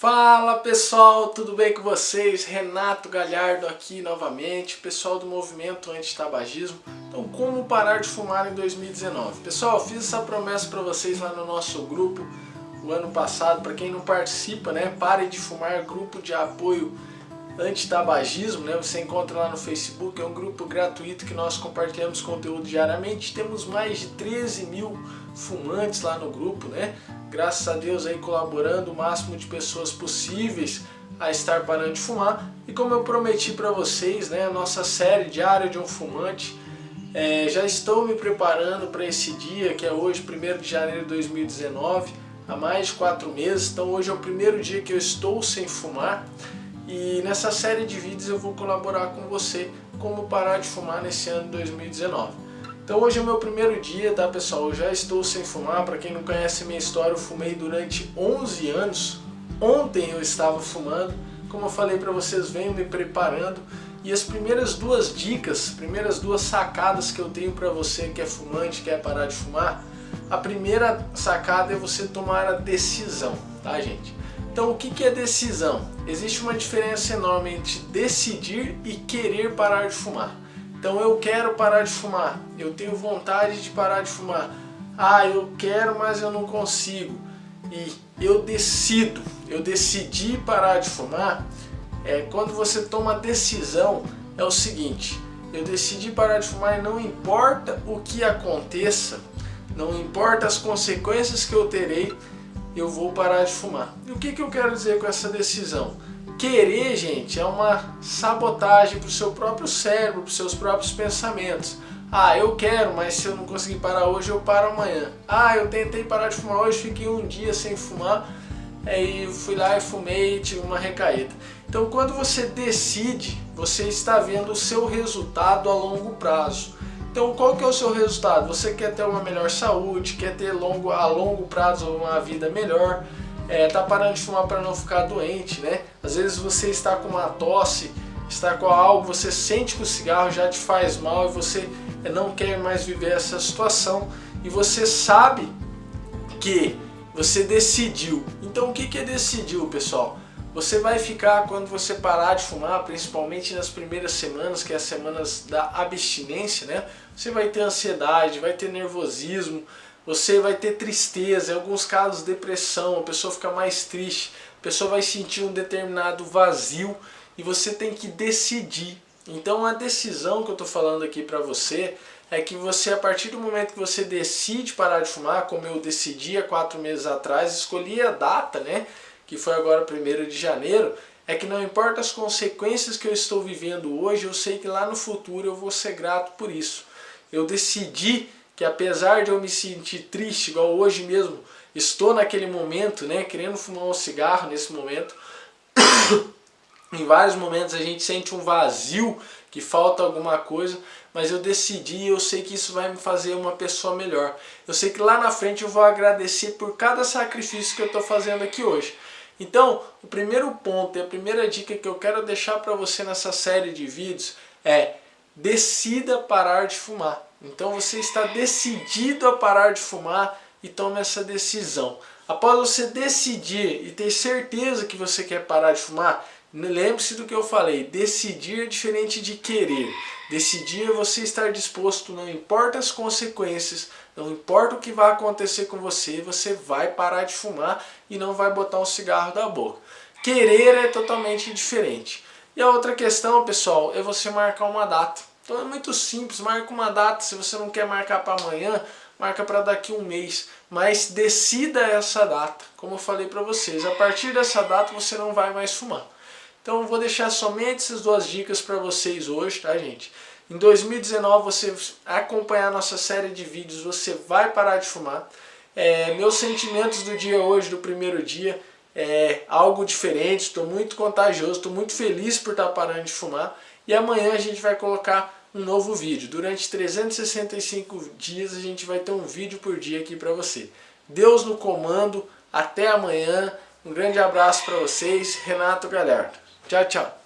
Fala pessoal, tudo bem com vocês? Renato Galhardo aqui novamente, pessoal do movimento anti-tabagismo. Então, como parar de fumar em 2019? Pessoal, fiz essa promessa para vocês lá no nosso grupo o ano passado, para quem não participa, né? Pare de fumar, grupo de apoio anti-tabagismo, né? Você encontra lá no Facebook, é um grupo gratuito que nós compartilhamos conteúdo diariamente. Temos mais de 13 mil fumantes lá no grupo, né? Graças a Deus aí colaborando o máximo de pessoas possíveis a estar parando de fumar. E como eu prometi para vocês, né? A nossa série Diário de um Fumante, é, já estou me preparando para esse dia, que é hoje, 1 de janeiro de 2019, há mais de quatro meses. Então hoje é o primeiro dia que eu estou sem fumar. E nessa série de vídeos eu vou colaborar com você como parar de fumar nesse ano de 2019. Então hoje é o meu primeiro dia, tá pessoal? Eu já estou sem fumar, para quem não conhece minha história, eu fumei durante 11 anos. Ontem eu estava fumando, como eu falei para vocês, venho me preparando. E as primeiras duas dicas, primeiras duas sacadas que eu tenho para você que é fumante, quer parar de fumar, a primeira sacada é você tomar a decisão, tá gente? Então o que é decisão? Existe uma diferença enorme entre decidir e querer parar de fumar. Então eu quero parar de fumar, eu tenho vontade de parar de fumar. Ah, eu quero, mas eu não consigo. E eu decido, eu decidi parar de fumar. É, quando você toma decisão, é o seguinte, eu decidi parar de fumar e não importa o que aconteça, não importa as consequências que eu terei, eu vou parar de fumar. E o que, que eu quero dizer com essa decisão? Querer, gente, é uma sabotagem para o seu próprio cérebro, para os seus próprios pensamentos. Ah, eu quero, mas se eu não conseguir parar hoje, eu paro amanhã. Ah, eu tentei parar de fumar hoje, fiquei um dia sem fumar, aí fui lá e fumei e tive uma recaída. Então, quando você decide, você está vendo o seu resultado a longo prazo. Então qual que é o seu resultado? Você quer ter uma melhor saúde, quer ter longo, a longo prazo uma vida melhor, é, tá parando de fumar para não ficar doente, né? Às vezes você está com uma tosse, está com algo, você sente que o cigarro já te faz mal e você não quer mais viver essa situação e você sabe que você decidiu. Então o que, que é decidiu, pessoal? Você vai ficar, quando você parar de fumar, principalmente nas primeiras semanas, que é as semanas da abstinência, né? Você vai ter ansiedade, vai ter nervosismo, você vai ter tristeza, em alguns casos depressão, a pessoa fica mais triste, a pessoa vai sentir um determinado vazio e você tem que decidir. Então a decisão que eu estou falando aqui para você é que você, a partir do momento que você decide parar de fumar, como eu decidi há quatro meses atrás, escolhi a data, né? que foi agora 1 de janeiro, é que não importa as consequências que eu estou vivendo hoje, eu sei que lá no futuro eu vou ser grato por isso. Eu decidi que apesar de eu me sentir triste, igual hoje mesmo, estou naquele momento, né, querendo fumar um cigarro nesse momento, em vários momentos a gente sente um vazio, que falta alguma coisa, mas eu decidi eu sei que isso vai me fazer uma pessoa melhor. Eu sei que lá na frente eu vou agradecer por cada sacrifício que eu estou fazendo aqui hoje. Então, o primeiro ponto e a primeira dica que eu quero deixar para você nessa série de vídeos é decida parar de fumar. Então você está decidido a parar de fumar e tome essa decisão. Após você decidir e ter certeza que você quer parar de fumar, lembre-se do que eu falei, decidir é diferente de querer. Decidir é você estar disposto, não importa as consequências, não importa o que vai acontecer com você, você vai parar de fumar e não vai botar um cigarro da boca. Querer é totalmente diferente. E a outra questão, pessoal, é você marcar uma data. Então é muito simples, marca uma data. Se você não quer marcar para amanhã, marca para daqui um mês. Mas decida essa data, como eu falei para vocês. A partir dessa data você não vai mais fumar. Então eu vou deixar somente essas duas dicas para vocês hoje, tá gente? Em 2019 você acompanhar nossa série de vídeos, você vai parar de fumar. É, meus sentimentos do dia hoje, do primeiro dia, é algo diferente, estou muito contagioso, estou muito feliz por estar parando de fumar. E amanhã a gente vai colocar um novo vídeo. Durante 365 dias a gente vai ter um vídeo por dia aqui para você. Deus no comando, até amanhã. Um grande abraço para vocês, Renato Galhardo. Tchau, tchau.